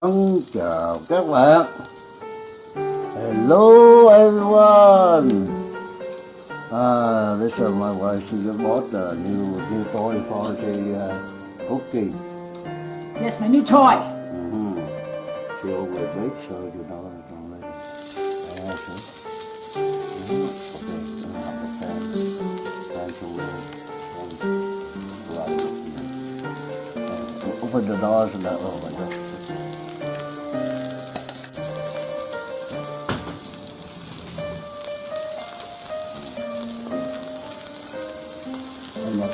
Vâng, chào các bạn. Hello everyone. Uh, this is my wife. She just bought a new new toy for the uh, cookie. Yes, my new toy. Mm-hmm. She always bakes, so you know I don't let it. Yeah, see? Mhm. Okay, then I have the pan. Pan to. Right. Uh, open the doors and that. Oh my.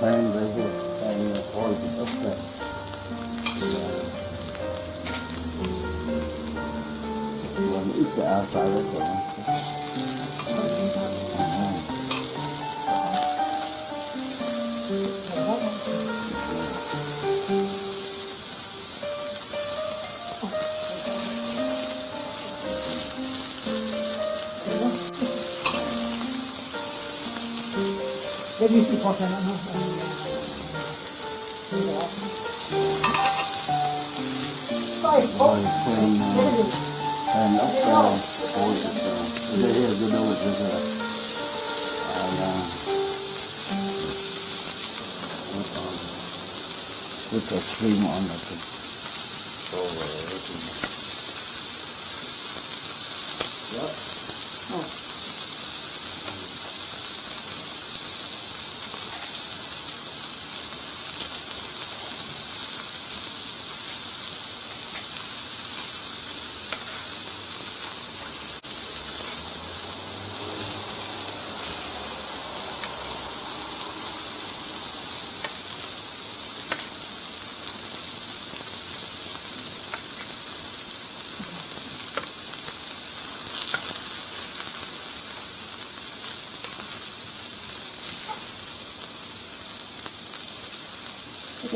And my fan right here, and the horse is up there. Yeah. One is the outside of the it uh, is. and up there, the horse is there. They have to know it is there. And, uh, what, um, with a stream on it. Oh, uh,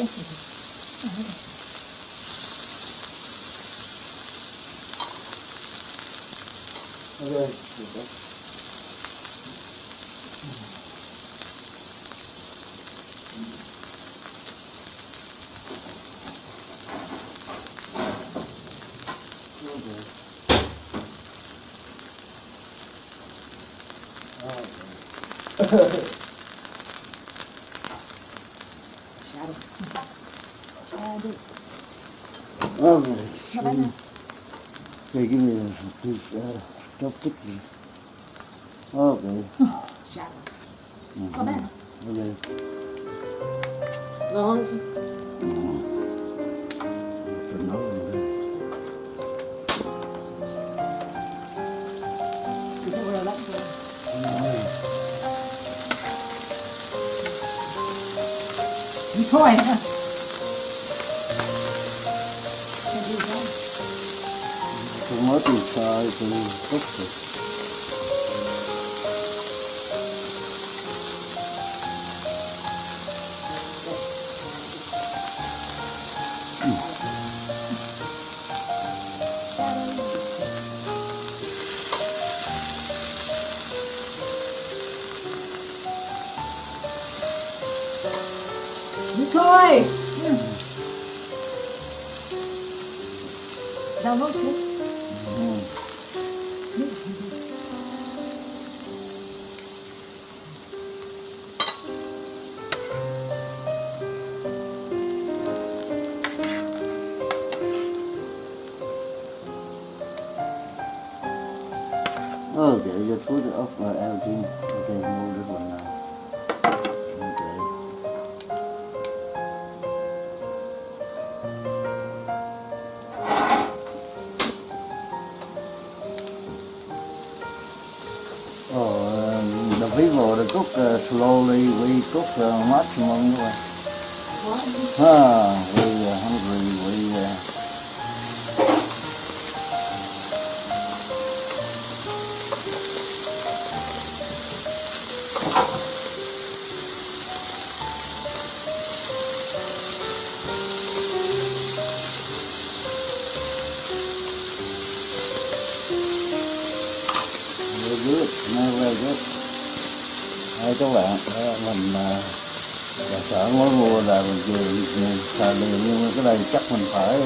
Okay. Shadow. Shadow. Okay. How about now? Okay, give me a piece, uh, stop ticking. Okay. Shadow. Mhm. How about Okay. No, it's So now, okay. it's over there. That's good. New toy, huh? Can't do that. Không mất thì sai thì tốt rồi. New toy. Hmm. Download cook uh, slowly. We cook uh, maximum. Uh, ah, we uh, hungry. We các bạn, mình à, là sợ mới mua là mình về xài liền nhưng mà cái này chắc mình phải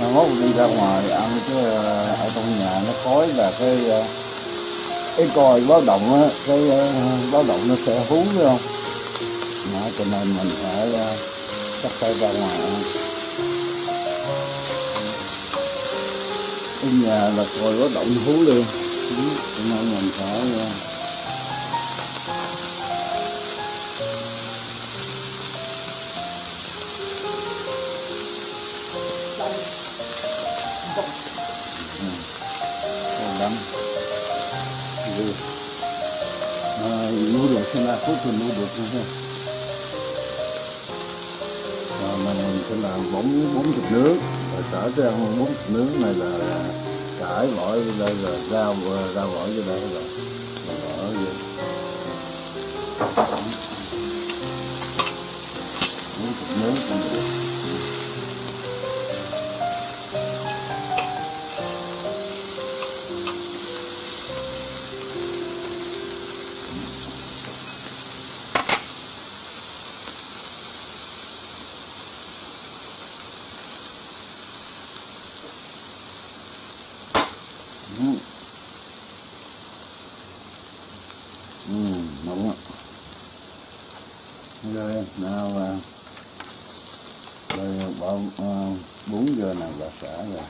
à, mốt đi ra ngoài ăn chứ à, ở trong nhà nó khói là cái cái còi báo động á cái báo động nó sẽ hú phải không? Đó, cho nên mình phải chắc phải ra ngoài ăn. Ở nhà là còi báo động hú luôn. Cho nên mình phải ờ, à, được xem là phút thì nuôi được nữa ha à, mình sẽ làm bốn bốn thịt nướng và trở ra bốn thịt nướng này là cải bỏ đây là rau rau bỏ vô đây rồi bỏ vô bốn thịt nướng cũng được nào là rồi bỏ bốn bún giờ này là xả rồi.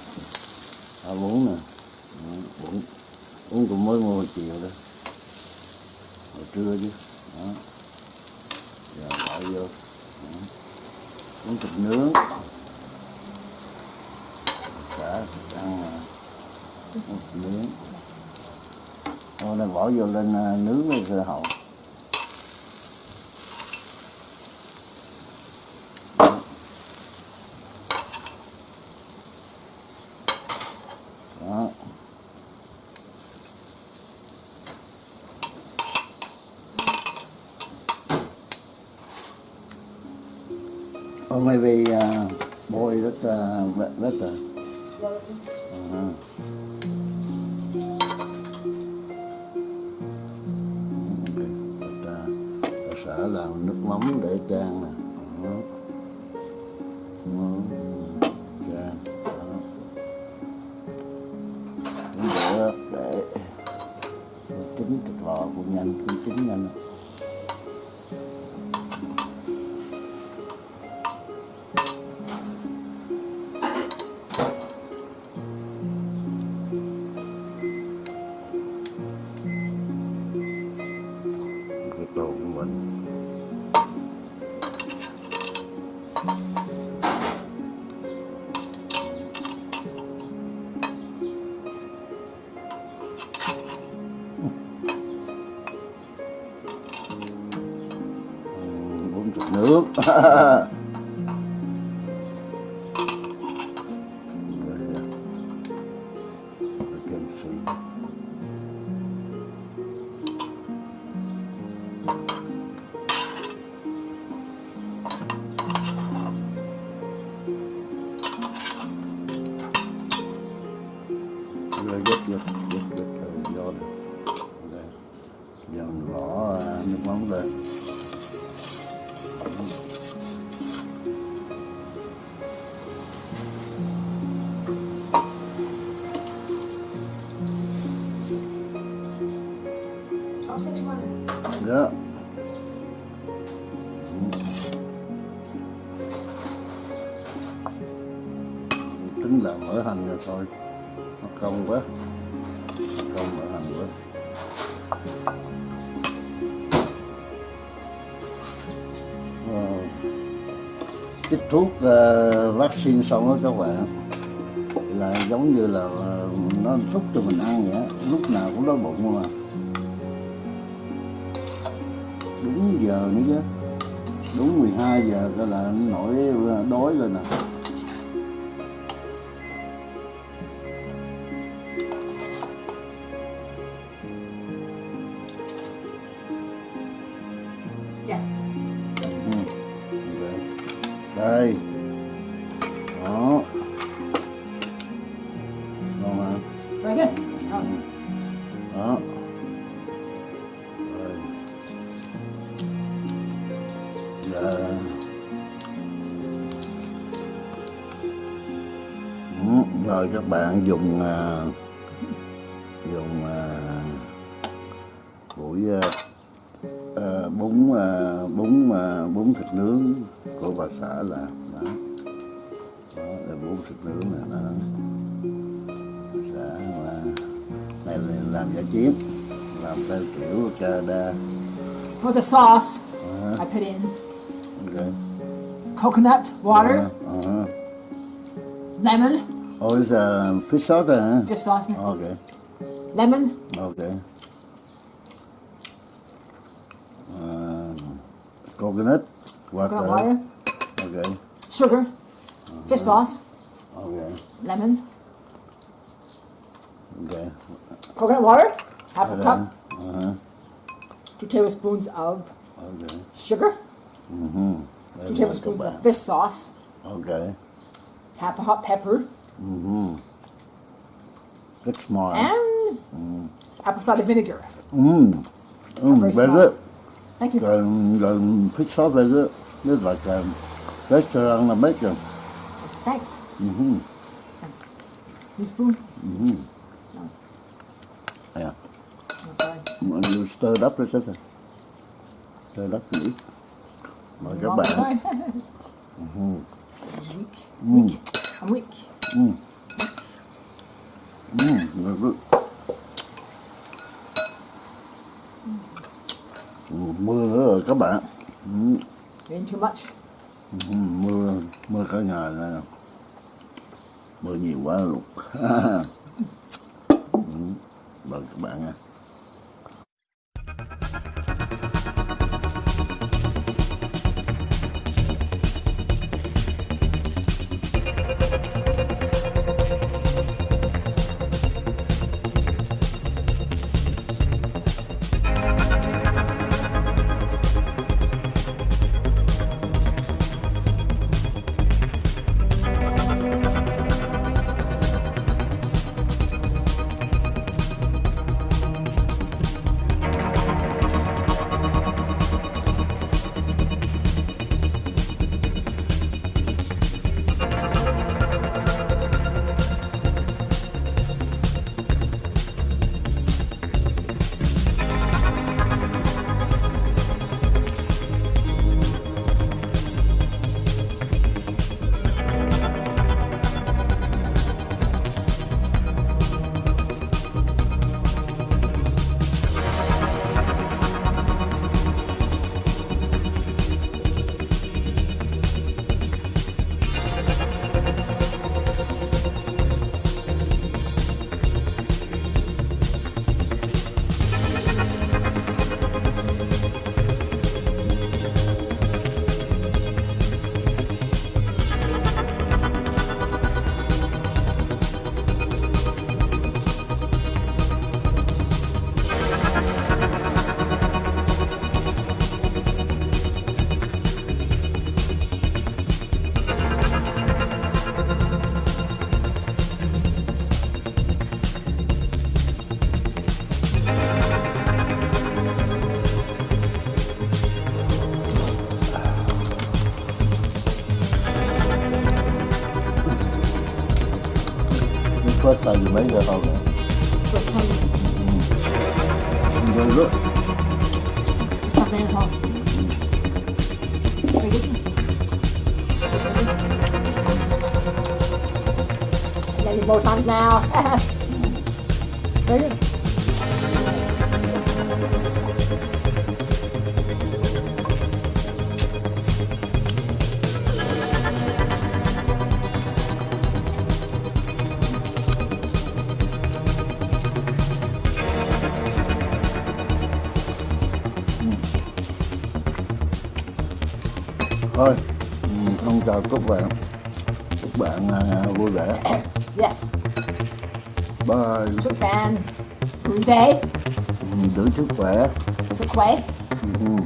À, bún nè. bốn bún. Bún cũng mới mua chiều đó. Hồi trưa chứ. Đó. Giờ bỏ vô. Đó. Thịt nướng. Xả thịt ăn à thịt nướng, rồi này bỏ vô lên à, nướng rồi hậu Oh, maybe uh, boy that uh, that. Uh-huh. Ok, ta, ta sẽ làm nước mắm để chan nè Đó. Chan cũng được để chín thịt bò cũng nhanh cũng chín nhanh luôn. Của mình bốn chục nước. đó. Tính là mỡ hành rồi thôi. Nó không quá. Không mỡ hành quá. Ờ. Cái thuốc uh, vaccine xong đó các bạn là giống như là uh, nó thúc cho mình ăn vậy lúc nào cũng đói bụng mà đúng giờ nữa chứ đúng 12 giờ cái là nổi đói lên nè Yes. Ừ. Đây. đó ngon hả Very bạn dùng à, dùng à, buổi à, bún bún bún thịt nướng của bà xã làm đó, đó là bún thịt nướng này đó. Xã mà này là làm giả chiến làm theo kiểu Canada. For the sauce, uh, I put in okay coconut water, uh, uh, lemon, oh it's a fish sauce hả fish sauce, okay lemon, Okay. Um, coconut water. coconut water, Okay. sugar, fish sauce, Okay. lemon, Okay. coconut water, half a cup, Uh-huh. two tablespoons of Okay. sugar, Mm-hmm. two tablespoons of fish sauce, Okay. half a hot pepper, Mm-hmm. Rất smart. and apple cider vinegar. Mm. Mm, Very good. Thank you. Um, um, fish sauce very good. It's like um, restaurant American. Thanks. Mm-hmm. Teaspoon. Yeah. I'm sorry. You stir it up a second. Stir it up a little. Mời các Wrong bạn. side. I'm weak. Weak. I'm weak. Mm, very good. Mưa nữa rồi các bạn. Doing too much. ừ, mưa mưa cả ngày này mưa nhiều quá luôn. Ừ, mời các bạn nha something at home. Very good. Then you both on now. Thôi ừ, không chào các bạn các bạn à, vui vẻ Yes. bye Chúc bạn vui vẻ, Ừ, giữ sức khỏe sức khỏe. Ừ.